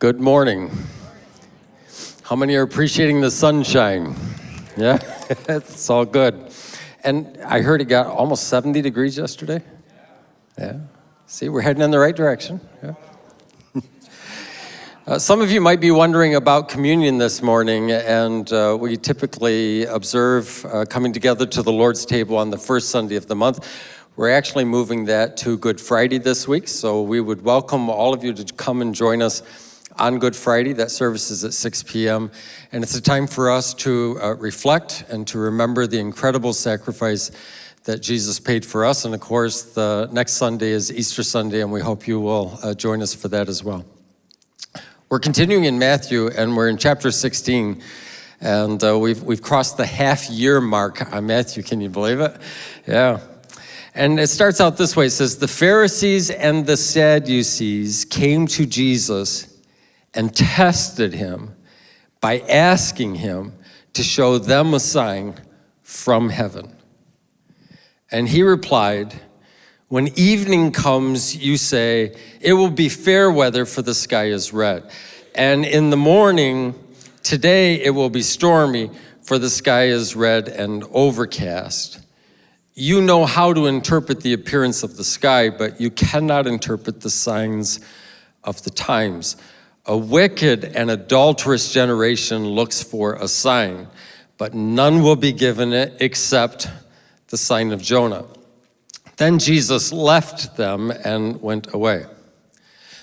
Good morning. How many are appreciating the sunshine? Yeah, it's all good. And I heard it got almost 70 degrees yesterday. Yeah. See, we're heading in the right direction. Yeah. Uh, some of you might be wondering about communion this morning, and uh, we typically observe uh, coming together to the Lord's table on the first Sunday of the month. We're actually moving that to Good Friday this week, so we would welcome all of you to come and join us on Good Friday. That service is at 6 p.m., and it's a time for us to uh, reflect and to remember the incredible sacrifice that Jesus paid for us. And of course, the next Sunday is Easter Sunday, and we hope you will uh, join us for that as well. We're continuing in Matthew, and we're in chapter 16, and uh, we've, we've crossed the half year mark on Matthew. Can you believe it? Yeah. And it starts out this way it says, The Pharisees and the Sadducees came to Jesus and tested him by asking him to show them a sign from heaven. And he replied, when evening comes, you say, it will be fair weather for the sky is red. And in the morning, today it will be stormy for the sky is red and overcast. You know how to interpret the appearance of the sky, but you cannot interpret the signs of the times. A wicked and adulterous generation looks for a sign, but none will be given it except the sign of Jonah. Then Jesus left them and went away.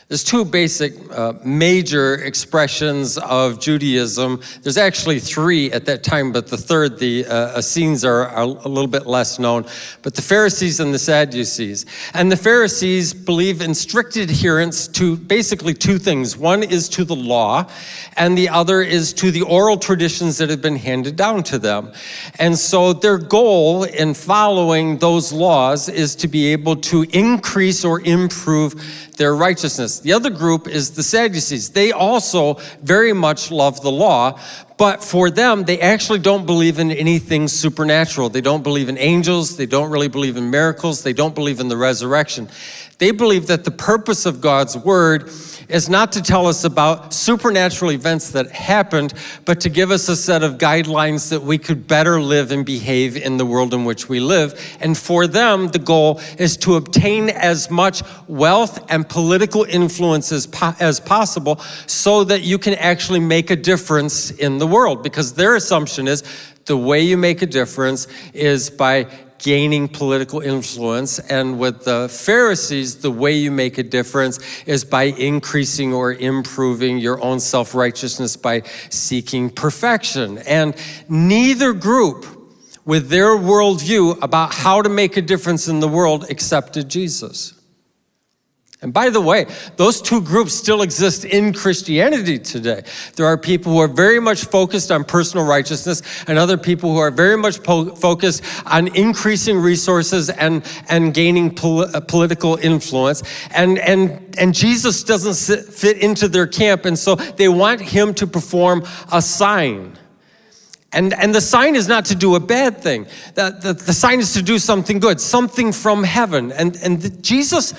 There's two basic uh, major expressions of Judaism. There's actually three at that time, but the third, the uh, Essenes, are, are, a little bit less known. But the Pharisees and the Sadducees. And the Pharisees believe in strict adherence to basically two things. One is to the law, and the other is to the oral traditions that have been handed down to them. And so their goal in following those laws is to be able to increase or improve their righteousness. The other group is the Sadducees. They also very much love the law, but for them, they actually don't believe in anything supernatural. They don't believe in angels. They don't really believe in miracles. They don't believe in the resurrection. They believe that the purpose of God's word is not to tell us about supernatural events that happened, but to give us a set of guidelines that we could better live and behave in the world in which we live. And for them, the goal is to obtain as much wealth and political influence as, po as possible so that you can actually make a difference in the world. Because their assumption is the way you make a difference is by gaining political influence. And with the Pharisees, the way you make a difference is by increasing or improving your own self-righteousness by seeking perfection. And neither group with their worldview about how to make a difference in the world accepted Jesus. And by the way, those two groups still exist in Christianity today. There are people who are very much focused on personal righteousness and other people who are very much focused on increasing resources and, and gaining pol uh, political influence. And, and, and Jesus doesn't sit, fit into their camp, and so they want him to perform a sign. And, and the sign is not to do a bad thing. The, the, the sign is to do something good, something from heaven. And, and the, Jesus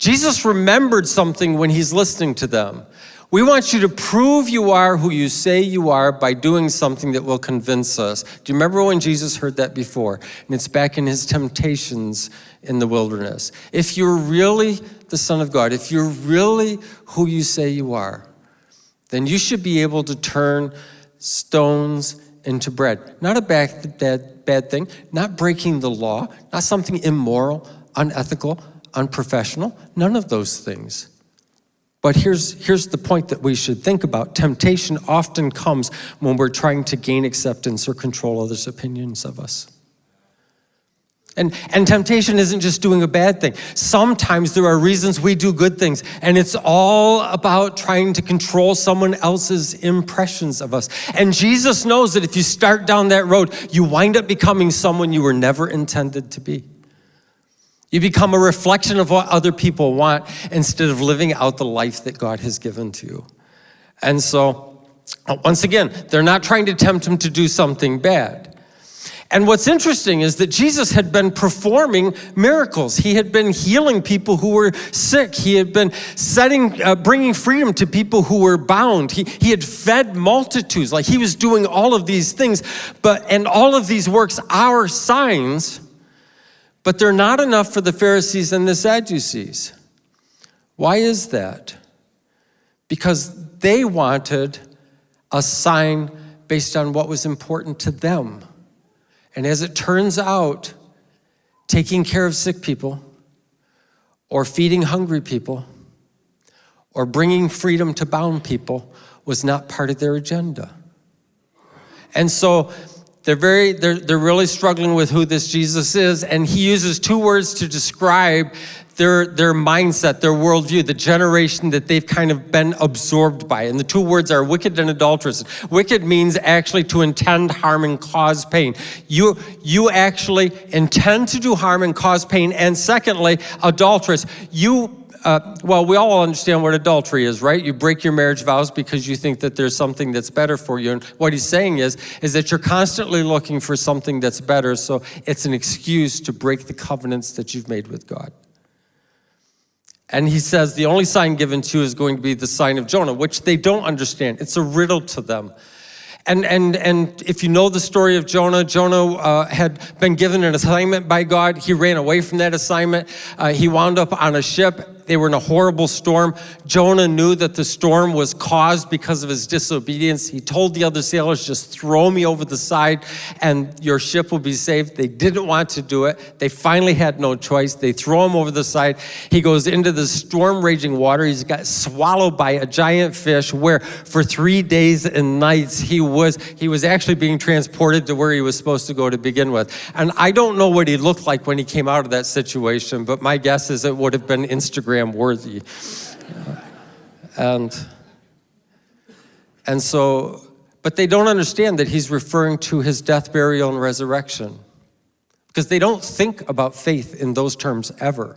Jesus remembered something when he's listening to them. We want you to prove you are who you say you are by doing something that will convince us. Do you remember when Jesus heard that before? And it's back in his temptations in the wilderness. If you're really the Son of God, if you're really who you say you are, then you should be able to turn stones into bread. Not a bad, bad, bad thing, not breaking the law, not something immoral, unethical, unprofessional, none of those things. But here's, here's the point that we should think about. Temptation often comes when we're trying to gain acceptance or control others' opinions of us. And, and temptation isn't just doing a bad thing. Sometimes there are reasons we do good things, and it's all about trying to control someone else's impressions of us. And Jesus knows that if you start down that road, you wind up becoming someone you were never intended to be. You become a reflection of what other people want instead of living out the life that God has given to you. And so, once again, they're not trying to tempt him to do something bad. And what's interesting is that Jesus had been performing miracles. He had been healing people who were sick. He had been setting, uh, bringing freedom to people who were bound. He, he had fed multitudes. Like he was doing all of these things. But, and all of these works are signs, but they're not enough for the Pharisees and the Sadducees. Why is that? Because they wanted a sign based on what was important to them. And as it turns out, taking care of sick people, or feeding hungry people, or bringing freedom to bound people was not part of their agenda. And so they're very, they're, they're really struggling with who this Jesus is, and he uses two words to describe their, their mindset, their worldview, the generation that they've kind of been absorbed by. And the two words are wicked and adulterous. Wicked means actually to intend harm and cause pain. You, you actually intend to do harm and cause pain. And secondly, adulterous, you uh, well, we all understand what adultery is, right? You break your marriage vows because you think that there's something that's better for you. And what he's saying is, is that you're constantly looking for something that's better, so it's an excuse to break the covenants that you've made with God. And he says the only sign given to you is going to be the sign of Jonah, which they don't understand. It's a riddle to them. And, and, and if you know the story of Jonah, Jonah uh, had been given an assignment by God. He ran away from that assignment. Uh, he wound up on a ship they were in a horrible storm. Jonah knew that the storm was caused because of his disobedience. He told the other sailors, just throw me over the side and your ship will be saved. They didn't want to do it. They finally had no choice. They throw him over the side. He goes into the storm raging water. He's got swallowed by a giant fish where for three days and nights he was, he was actually being transported to where he was supposed to go to begin with. And I don't know what he looked like when he came out of that situation, but my guess is it would have been Instagram Instagram worthy. and, and so, but they don't understand that he's referring to his death, burial, and resurrection because they don't think about faith in those terms ever.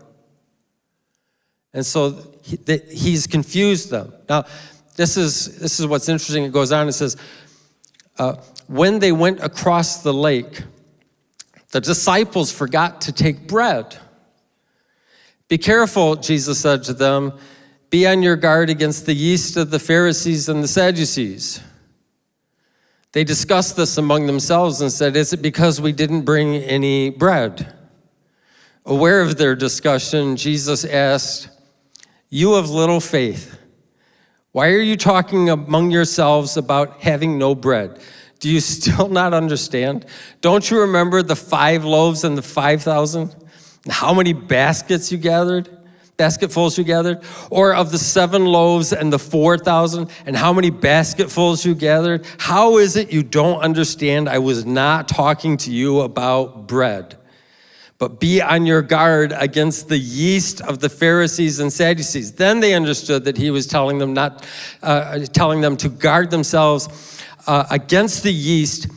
And so he, he's confused them. Now, this is, this is what's interesting. It goes on, it says, uh, when they went across the lake, the disciples forgot to take bread. Be careful, Jesus said to them, be on your guard against the yeast of the Pharisees and the Sadducees. They discussed this among themselves and said, is it because we didn't bring any bread? Aware of their discussion, Jesus asked, you have little faith. Why are you talking among yourselves about having no bread? Do you still not understand? Don't you remember the five loaves and the 5,000? How many baskets you gathered, basketfuls you gathered, or of the seven loaves and the 4,000, and how many basketfuls you gathered? How is it you don't understand I was not talking to you about bread? But be on your guard against the yeast of the Pharisees and Sadducees. Then they understood that he was telling them not, uh, telling them to guard themselves uh, against the yeast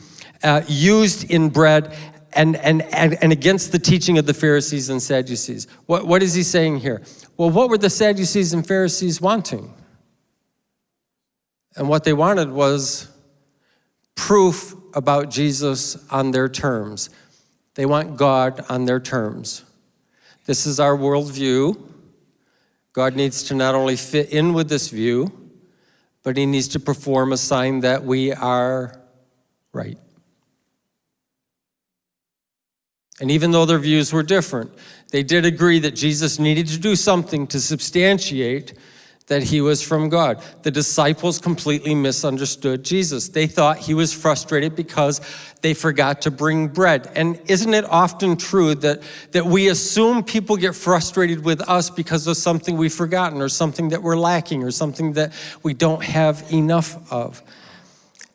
uh, used in bread and, and, and, and against the teaching of the Pharisees and Sadducees. What, what is he saying here? Well, what were the Sadducees and Pharisees wanting? And what they wanted was proof about Jesus on their terms. They want God on their terms. This is our worldview. God needs to not only fit in with this view, but he needs to perform a sign that we are right. And even though their views were different, they did agree that Jesus needed to do something to substantiate that he was from God. The disciples completely misunderstood Jesus. They thought he was frustrated because they forgot to bring bread. And isn't it often true that, that we assume people get frustrated with us because of something we've forgotten or something that we're lacking or something that we don't have enough of?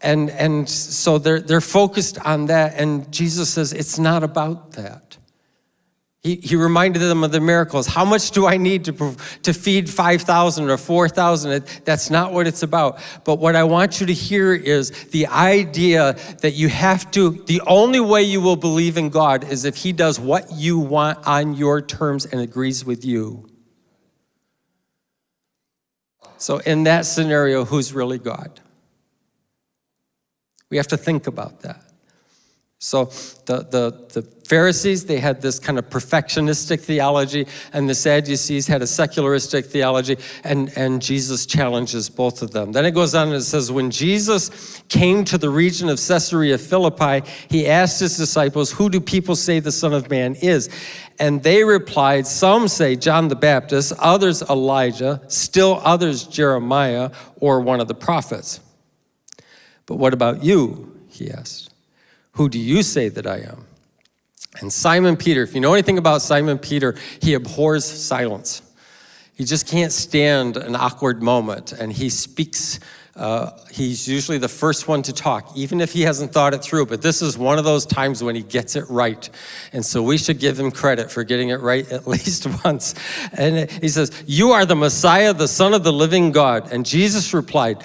And, and so they're, they're focused on that. And Jesus says, it's not about that. He, he reminded them of the miracles. How much do I need to, to feed 5,000 or 4,000? That's not what it's about. But what I want you to hear is the idea that you have to, the only way you will believe in God is if he does what you want on your terms and agrees with you. So in that scenario, who's really God? We have to think about that. So the, the, the Pharisees, they had this kind of perfectionistic theology, and the Sadducees had a secularistic theology, and, and Jesus challenges both of them. Then it goes on and it says, When Jesus came to the region of Caesarea Philippi, he asked his disciples, Who do people say the Son of Man is? And they replied, Some say John the Baptist, others Elijah, still others Jeremiah, or one of the prophets. But what about you? He asked. Who do you say that I am? And Simon Peter, if you know anything about Simon Peter, he abhors silence. He just can't stand an awkward moment, and he speaks. Uh, he's usually the first one to talk, even if he hasn't thought it through. But this is one of those times when he gets it right. And so we should give him credit for getting it right at least once. And he says, You are the Messiah, the Son of the living God. And Jesus replied,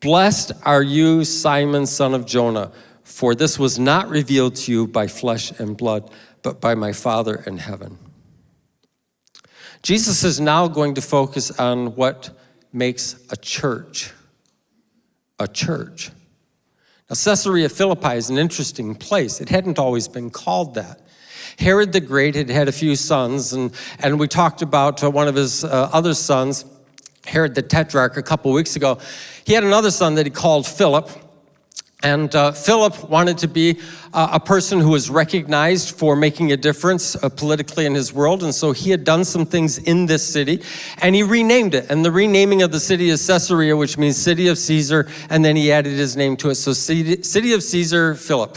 Blessed are you, Simon, son of Jonah. For this was not revealed to you by flesh and blood, but by my Father in heaven. Jesus is now going to focus on what makes a church a church. Now, Caesarea Philippi is an interesting place. It hadn't always been called that. Herod the Great had had a few sons, and, and we talked about uh, one of his uh, other sons, Herod the Tetrarch, a couple weeks ago. He had another son that he called Philip. And uh, Philip wanted to be uh, a person who was recognized for making a difference uh, politically in his world. And so he had done some things in this city and he renamed it. And the renaming of the city is Caesarea, which means city of Caesar. And then he added his name to it. So city, city of Caesar, Philip.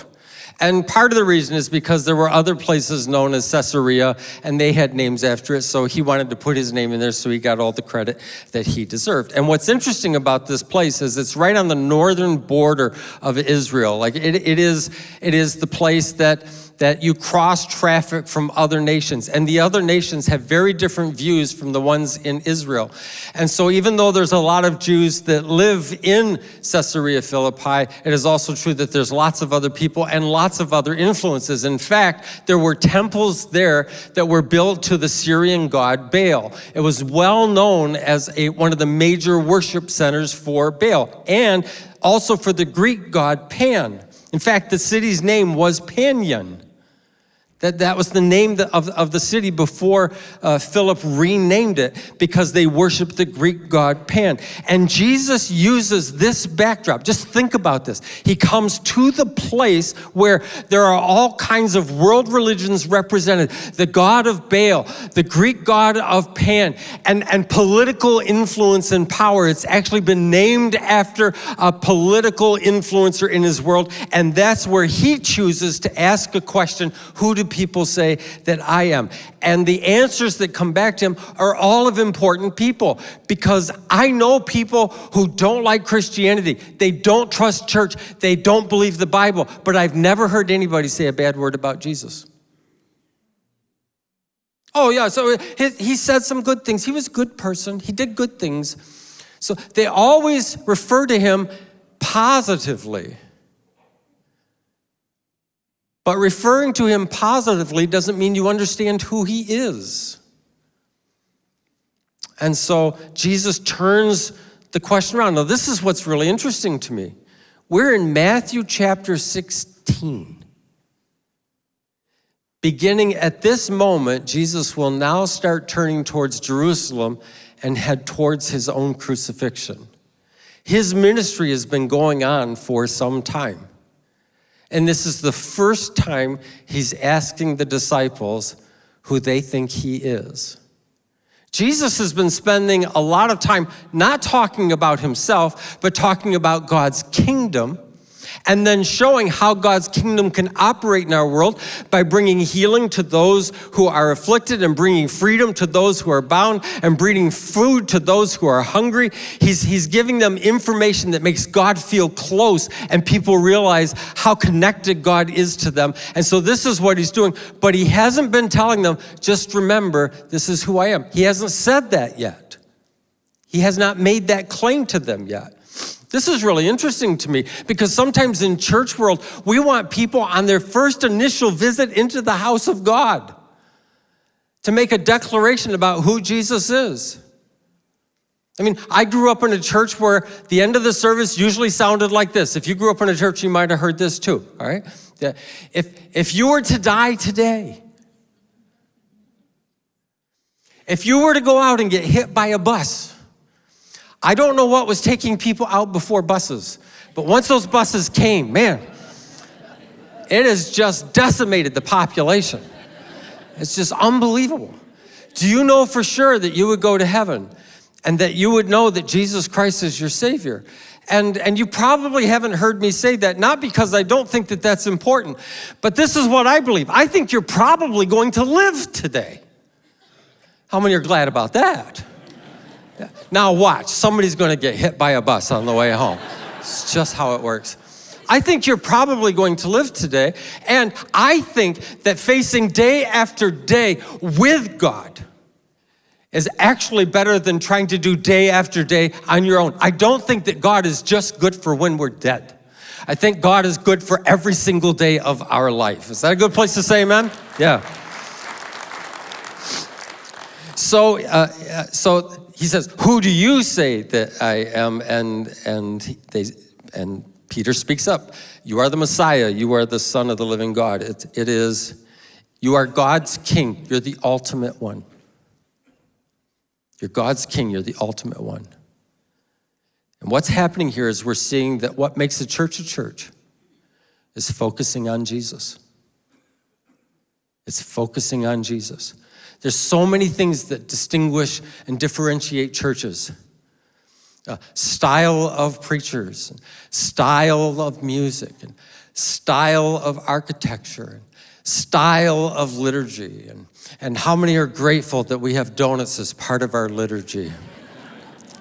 And part of the reason is because there were other places known as Caesarea and they had names after it. So he wanted to put his name in there so he got all the credit that he deserved. And what's interesting about this place is it's right on the northern border of Israel. Like it, it, is, it is the place that that you cross traffic from other nations. And the other nations have very different views from the ones in Israel. And so even though there's a lot of Jews that live in Caesarea Philippi, it is also true that there's lots of other people and lots of other influences. In fact, there were temples there that were built to the Syrian god Baal. It was well known as a, one of the major worship centers for Baal and also for the Greek god Pan. In fact, the city's name was Panion. That, that was the name of, of the city before uh, Philip renamed it because they worshiped the Greek god Pan. And Jesus uses this backdrop. Just think about this. He comes to the place where there are all kinds of world religions represented the god of Baal, the Greek god of Pan, and, and political influence and power. It's actually been named after a political influencer in his world. And that's where he chooses to ask a question who do people say that I am? And the answers that come back to him are all of important people because I know people who don't like Christianity. They don't trust church. They don't believe the Bible, but I've never heard anybody say a bad word about Jesus. Oh yeah, so he, he said some good things. He was a good person. He did good things. So they always refer to him positively. But referring to him positively doesn't mean you understand who he is. And so Jesus turns the question around. Now, this is what's really interesting to me. We're in Matthew chapter 16. Beginning at this moment, Jesus will now start turning towards Jerusalem and head towards his own crucifixion. His ministry has been going on for some time. And this is the first time he's asking the disciples who they think he is. Jesus has been spending a lot of time not talking about himself, but talking about God's kingdom and then showing how God's kingdom can operate in our world by bringing healing to those who are afflicted and bringing freedom to those who are bound and bringing food to those who are hungry. He's, he's giving them information that makes God feel close and people realize how connected God is to them. And so this is what he's doing. But he hasn't been telling them, just remember, this is who I am. He hasn't said that yet. He has not made that claim to them yet. This is really interesting to me because sometimes in church world, we want people on their first initial visit into the house of God to make a declaration about who Jesus is. I mean, I grew up in a church where the end of the service usually sounded like this. If you grew up in a church, you might have heard this too, all right? If, if you were to die today, if you were to go out and get hit by a bus, I don't know what was taking people out before buses, but once those buses came, man, it has just decimated the population. It's just unbelievable. Do you know for sure that you would go to heaven? and that you would know that Jesus Christ is your Savior. And, and you probably haven't heard me say that, not because I don't think that that's important, but this is what I believe. I think you're probably going to live today. How many are glad about that? Now watch, somebody's gonna get hit by a bus on the way home. It's just how it works. I think you're probably going to live today, and I think that facing day after day with God, is actually better than trying to do day after day on your own. I don't think that God is just good for when we're dead. I think God is good for every single day of our life. Is that a good place to say amen? Yeah. So, uh, uh so he says, who do you say that I am? And, and, they, and Peter speaks up. You are the Messiah. You are the son of the living God. It, it is, you are God's king. You're the ultimate one. You're God's king, you're the ultimate one. And what's happening here is we're seeing that what makes a church a church is focusing on Jesus. It's focusing on Jesus. There's so many things that distinguish and differentiate churches. Uh, style of preachers, style of music, and style of architecture, and style of liturgy, and and how many are grateful that we have donuts as part of our liturgy?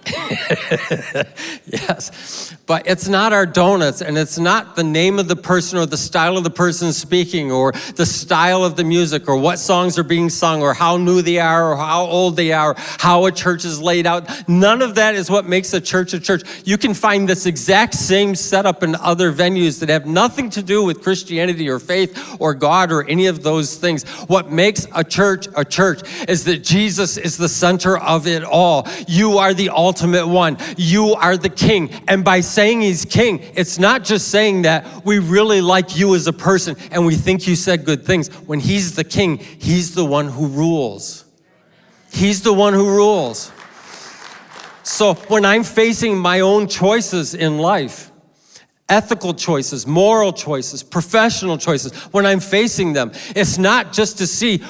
yes, but it's not our donuts and it's not the name of the person or the style of the person speaking or the style of the music or what songs are being sung or how new they are or how old they are, how a church is laid out. None of that is what makes a church a church. You can find this exact same setup in other venues that have nothing to do with Christianity or faith or God or any of those things. What makes a church a church is that Jesus is the center of it all. You are the ultimate ultimate one. You are the king. And by saying he's king, it's not just saying that we really like you as a person and we think you said good things. When he's the king, he's the one who rules. He's the one who rules. So when I'm facing my own choices in life, ethical choices, moral choices, professional choices, when I'm facing them, it's not just to see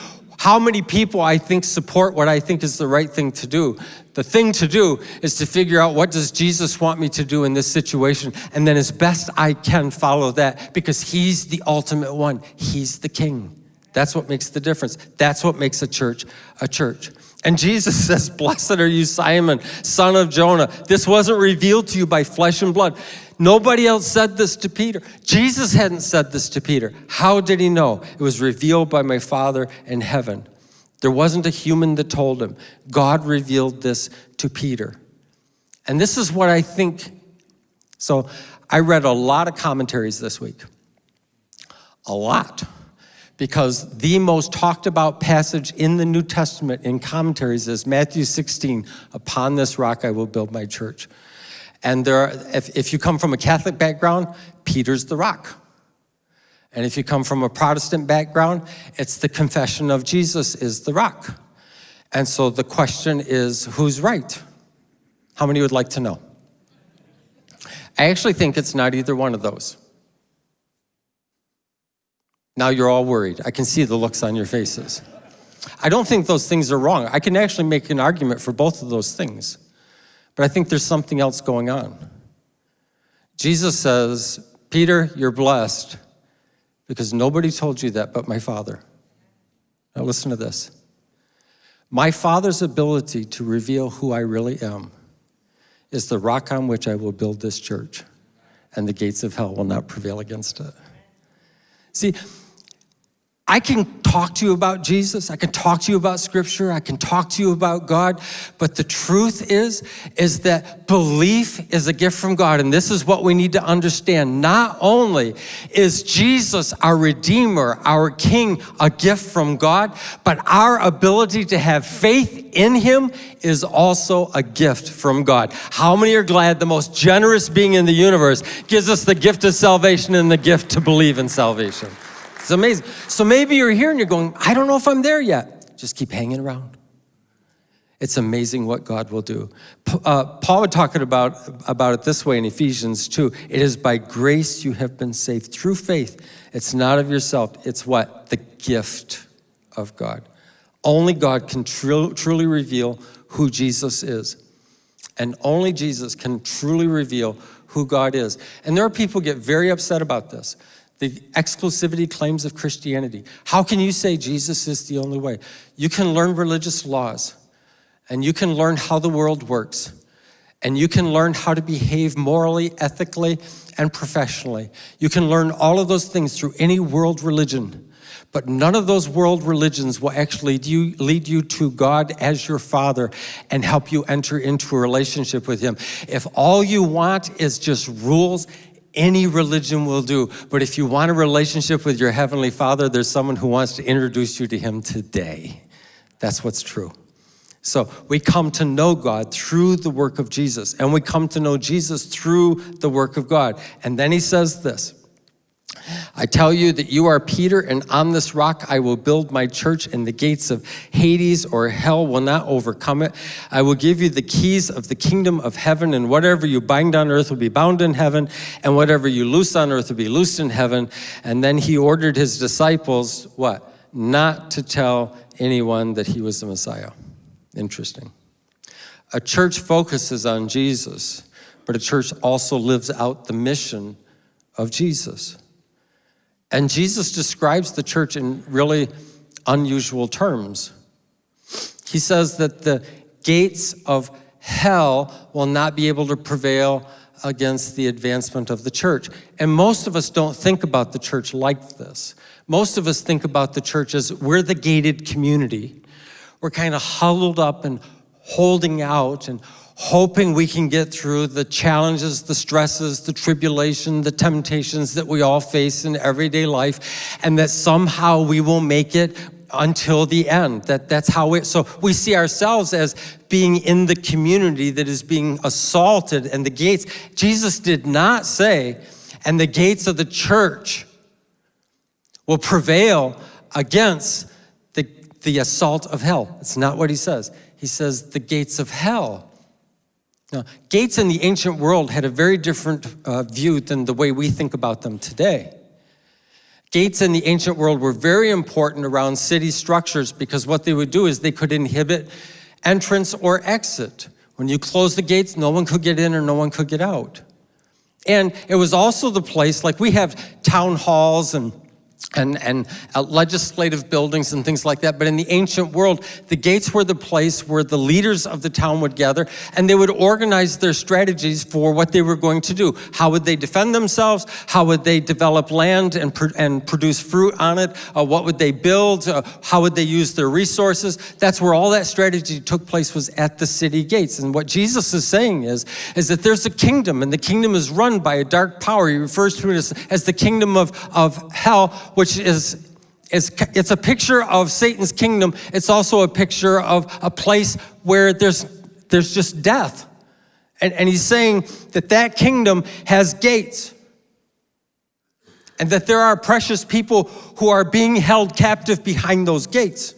how many people I think support what I think is the right thing to do. The thing to do is to figure out what does Jesus want me to do in this situation and then as best I can follow that because he's the ultimate one. He's the king. That's what makes the difference. That's what makes a church a church. And Jesus says, blessed are you, Simon, son of Jonah. This wasn't revealed to you by flesh and blood. Nobody else said this to Peter. Jesus hadn't said this to Peter. How did he know? It was revealed by my Father in heaven. There wasn't a human that told him. God revealed this to Peter. And this is what I think. So I read a lot of commentaries this week. A lot. Because the most talked about passage in the New Testament in commentaries is Matthew 16, upon this rock I will build my church. And there are, if, if you come from a Catholic background, Peter's the rock. And if you come from a Protestant background, it's the confession of Jesus is the rock. And so the question is, who's right? How many would like to know? I actually think it's not either one of those. Now you're all worried. I can see the looks on your faces. I don't think those things are wrong. I can actually make an argument for both of those things. But I think there's something else going on. Jesus says, Peter, you're blessed because nobody told you that but my Father. Now listen to this. My Father's ability to reveal who I really am is the rock on which I will build this church, and the gates of hell will not prevail against it. See, I can talk to you about Jesus, I can talk to you about scripture, I can talk to you about God, but the truth is, is that belief is a gift from God. And this is what we need to understand. Not only is Jesus our Redeemer, our King, a gift from God, but our ability to have faith in Him is also a gift from God. How many are glad the most generous being in the universe gives us the gift of salvation and the gift to believe in salvation? It's amazing. So maybe you're here and you're going, I don't know if I'm there yet. Just keep hanging around. It's amazing what God will do. Uh, Paul would talk about, about it this way in Ephesians 2. It is by grace you have been saved through faith. It's not of yourself. It's what? The gift of God. Only God can tr truly reveal who Jesus is. And only Jesus can truly reveal who God is. And there are people get very upset about this the exclusivity claims of Christianity. How can you say Jesus is the only way? You can learn religious laws, and you can learn how the world works, and you can learn how to behave morally, ethically, and professionally. You can learn all of those things through any world religion. But none of those world religions will actually lead you, lead you to God as your Father and help you enter into a relationship with Him. If all you want is just rules any religion will do. But if you want a relationship with your Heavenly Father, there's someone who wants to introduce you to Him today. That's what's true. So we come to know God through the work of Jesus, and we come to know Jesus through the work of God. And then He says this I tell you that you are Peter, and on this rock I will build my church, and the gates of Hades or hell will not overcome it. I will give you the keys of the kingdom of heaven, and whatever you bind on earth will be bound in heaven, and whatever you loose on earth will be loosed in heaven. And then he ordered his disciples, what? Not to tell anyone that he was the Messiah. Interesting. A church focuses on Jesus, but a church also lives out the mission of Jesus. And Jesus describes the church in really unusual terms. He says that the gates of hell will not be able to prevail against the advancement of the church. And most of us don't think about the church like this. Most of us think about the church as we're the gated community. We're kind of huddled up and holding out and hoping we can get through the challenges, the stresses, the tribulation, the temptations that we all face in everyday life, and that somehow we will make it until the end. That, that's how it, so we see ourselves as being in the community that is being assaulted and the gates. Jesus did not say, and the gates of the church will prevail against the, the assault of hell. It's not what he says. He says the gates of hell now, gates in the ancient world had a very different uh, view than the way we think about them today. Gates in the ancient world were very important around city structures because what they would do is they could inhibit entrance or exit. When you close the gates, no one could get in or no one could get out. And it was also the place, like we have town halls and and, and uh, legislative buildings and things like that. But in the ancient world, the gates were the place where the leaders of the town would gather and they would organize their strategies for what they were going to do. How would they defend themselves? How would they develop land and, and produce fruit on it? Uh, what would they build? Uh, how would they use their resources? That's where all that strategy took place was at the city gates. And what Jesus is saying is, is that there's a kingdom and the kingdom is run by a dark power. He refers to it as, as the kingdom of, of hell, which is it's, it's a picture of Satan's kingdom. It's also a picture of a place where there's, there's just death. And, and he's saying that that kingdom has gates and that there are precious people who are being held captive behind those gates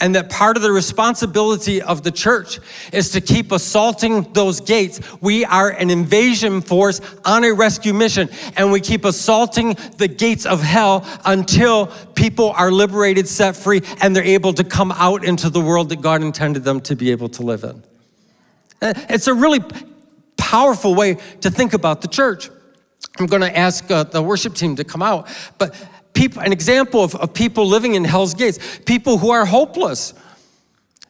and that part of the responsibility of the church is to keep assaulting those gates. We are an invasion force on a rescue mission, and we keep assaulting the gates of hell until people are liberated, set free, and they're able to come out into the world that God intended them to be able to live in. Uh, it's a really powerful way to think about the church. I'm going to ask uh, the worship team to come out, but people, an example of, of people living in hell's gates, people who are hopeless.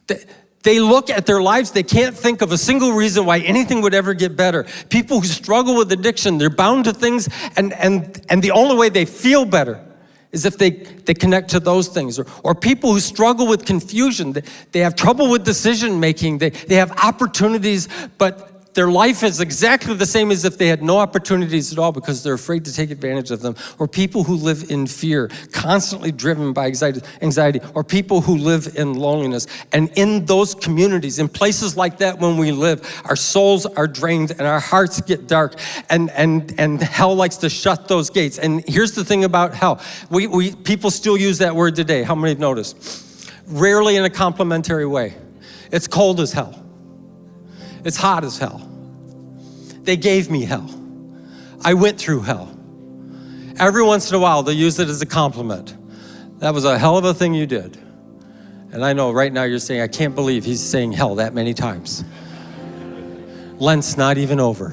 They, they look at their lives, they can't think of a single reason why anything would ever get better. People who struggle with addiction, they're bound to things, and, and, and the only way they feel better is if they, they connect to those things. Or, or people who struggle with confusion, they, they have trouble with decision making, they, they have opportunities, but their life is exactly the same as if they had no opportunities at all because they're afraid to take advantage of them. Or people who live in fear, constantly driven by anxiety, or people who live in loneliness. And in those communities, in places like that when we live, our souls are drained and our hearts get dark and, and, and hell likes to shut those gates. And here's the thing about hell. We, we, people still use that word today. How many have noticed? Rarely in a complimentary way. It's cold as hell. It's hot as hell. They gave me hell. I went through hell. Every once in a while, they use it as a compliment. That was a hell of a thing you did. And I know right now you're saying, I can't believe he's saying hell that many times. Lent's not even over.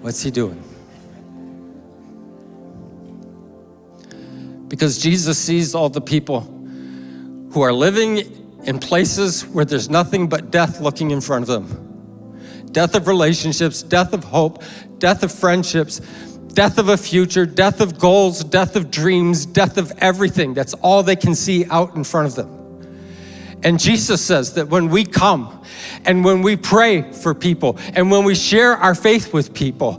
What's he doing? Because Jesus sees all the people who are living in places where there's nothing but death looking in front of them death of relationships, death of hope, death of friendships, death of a future, death of goals, death of dreams, death of everything. That's all they can see out in front of them. And Jesus says that when we come and when we pray for people and when we share our faith with people,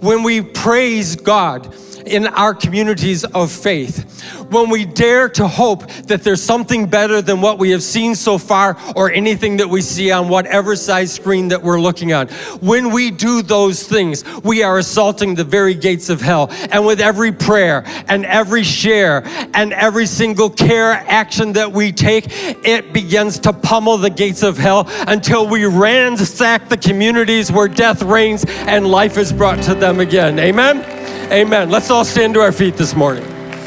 when we praise God, in our communities of faith. When we dare to hope that there's something better than what we have seen so far or anything that we see on whatever size screen that we're looking on. When we do those things, we are assaulting the very gates of hell. And with every prayer and every share and every single care action that we take, it begins to pummel the gates of hell until we ransack the communities where death reigns and life is brought to them again. Amen? Amen. Let's all stand to our feet this morning.